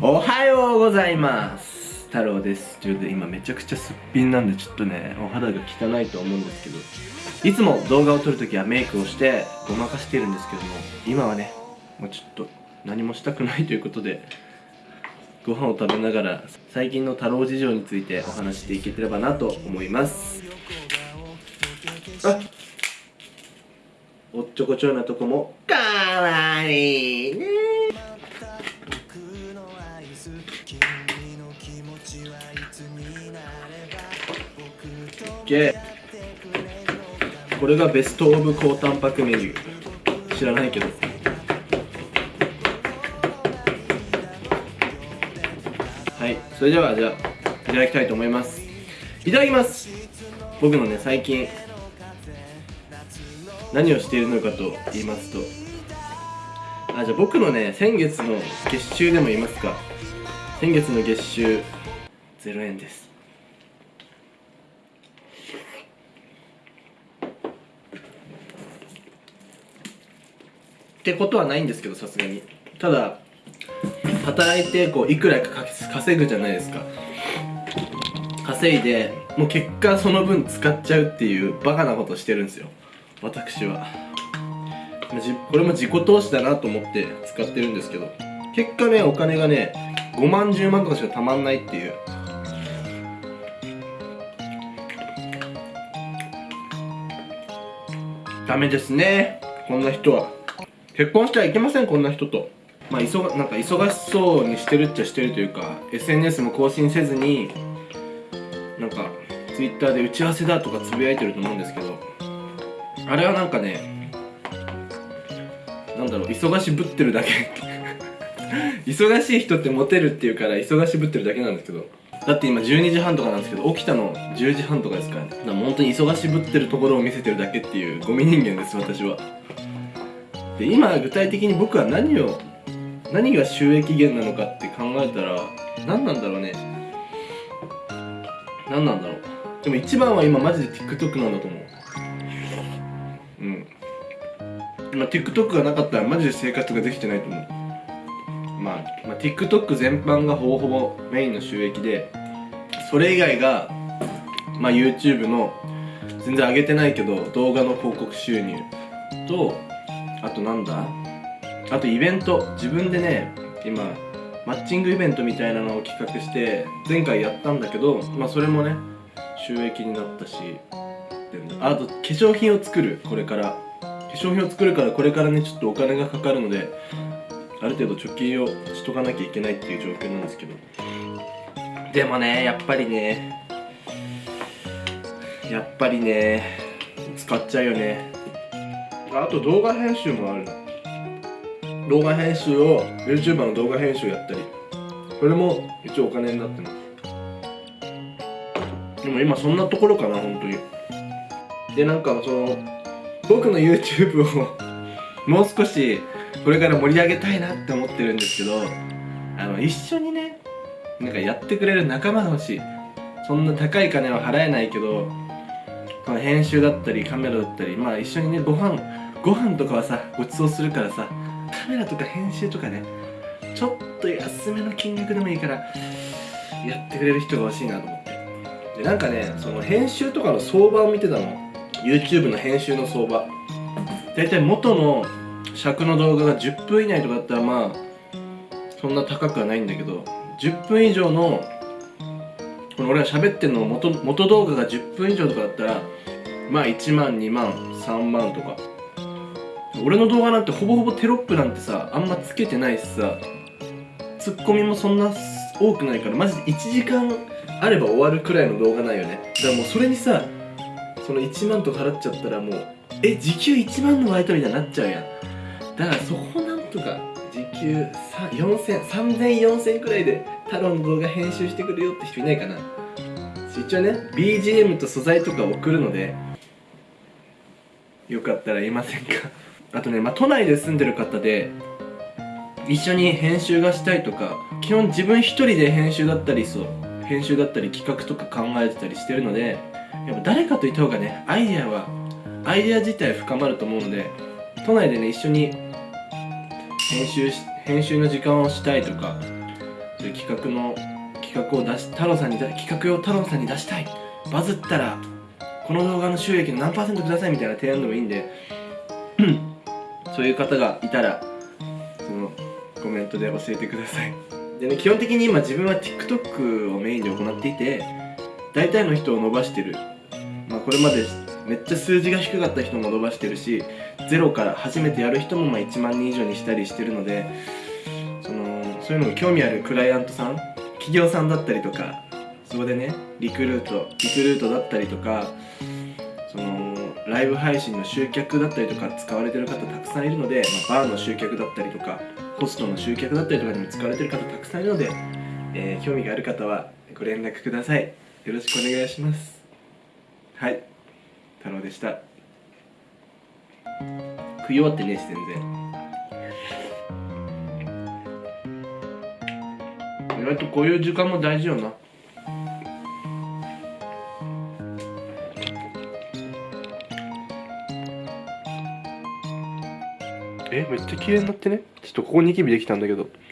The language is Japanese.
おはようございます。太郎です。ということで今めちゃくちゃすっぴんなんでちょっとねお肌が汚いと思うんですけどいつも動画を撮るときはメイクをしてごまかしてるんですけども今はねもうちょっと何もしたくないということでご飯を食べながら最近の太郎事情についてお話していければなと思います。あおっちょこちょいなとこもかわいいね OK これがベストオブ高タンパクメニュー。知らないけど。はい。それではじゃあいただきたいと思います。いただきます。僕のね最近何をしているのかと言いますと。あじゃあ僕のね先月の月収でも言いますか。先月の月収0円です。ってことはないんですけどさすがに。ただ働いてこういくらか稼ぐじゃないですか。稼いでもう結果その分使っちゃうっていうバカなことしてるんですよ。私は。これも自己投資だなと思って使ってるんですけど結果ねお金がね5万10万とかしかたまんないっていう。ダメですね。こんな人は。結婚してはいけませんこんな人と。まあ忙なんか忙しそうにしてるっちゃしてるというか SNS も更新せずになんか Twitter で打ち合わせだとかつぶやいてると思うんですけど。あれはなんかねなんだろう忙しぶってるだけ。忙しい人ってモテるっていうから忙しぶってるだけなんですけど。だって今12時半とかなんですけど起きたの10時半とかですからね。だから本当に忙しぶってるところを見せてるだけっていうゴミ人間です私は。で今具体的に僕は何を何が収益源なのかって考えたら何なんだろうね。何なんだろう。でも一番は今マジで TikTok なんだと思う。うん。まあ TikTok がなかったらマジで生活ができてないと思う。まあ、まあ、TikTok 全般がほぼほぼメインの収益でそれ以外がまあ YouTube の全然上げてないけど動画の広告収入とあとなんだあとイベント。自分でね今マッチングイベントみたいなのを企画して前回やったんだけどまあそれもね収益になったしあと化粧品を作るこれから。化粧品を作るからこれからねちょっとお金がかかるのである程度貯金をしとかなきゃいけないっていう状況なんですけど。でもねやっぱりねやっぱりね使っちゃうよね。あと動画編集もある。動画編集を YouTuber の動画編集やったり。これも一応お金になってます。でも今そんなところかな本当に。でなんかその僕の YouTube を もう少しこれから盛り上げたいなって思ってるんですけどあの一緒にねなんかやってくれる仲間が欲しい。そんな高い金は払えないけどこの編集だったりカメラだったりまあ一緒にねご飯ご飯とかはさごちそうするからさカメラとか編集とかねちょっと安めの金額でもいいからやってくれる人が欲しいなと思って。でなんかねその編集とかの相場を見てたの。YouTube の編集の相場。大体元の尺の動画が10分以内とかだったらまあそんな高くはないんだけど10分以上のこの俺が喋ってんの元元動画が10分以上とかだったらまあ1万2万3万とか。俺の動画なんてほぼほぼテロップなんてさあんまつけてないしさツッコミもそんな多くないからマジで1時間あれば終わるくらいの動画ないよね。だからもうそれにさその1万と払っちゃったらもうえ時給1万のバイトみたいになっちゃうやん。だからそこなんとか時給400030004000くらいで太郎の動画編集してくれよって人いないかな。一応ね BGM と素材とか送るのでよかったら言いませんか？あとね、まあ、都内で住んでる方で一緒に編集がしたいとか基本自分一人で編集だったりそう編集だったり企画とか考えてたりしてるのでやっぱ誰かといた方がねアイデアはアイデア自体深まると思うので都内でね一緒に編集し編集の時間をしたいとかそういう企画の企画を出し太郎さんに企画を太郎さんに出したい。バズったらこの動画の収益の何パーセントくださいみたいな提案でもいいんでそういう方がいたらそのコメントで教えてください。でね基本的に今自分は TikTok をメインで行っていて大体の人を伸ばしてる。まあこれまでめっちゃ数字が低かった人も伸ばしてるしゼロから初めてやる人もまあ1万人以上にしたりしてるのでそのそういうのが興味あるクライアントさん企業さんだったりとかそこでねリクルートリクルートだったりとかそのライブ配信の集客だったりとか使われてる方たくさんいるので、まあ、バーの集客だったりとかホストの集客だったりとかにも使われてる方たくさんいるので、えー興味がある方はご連絡ください。よろしくお願いします。はい。太郎でした。食い終わってねえし全然。意外とこういう時間も大事よな。えめっちゃ綺麗になってね。ちょっとここニキビできたんだけど。え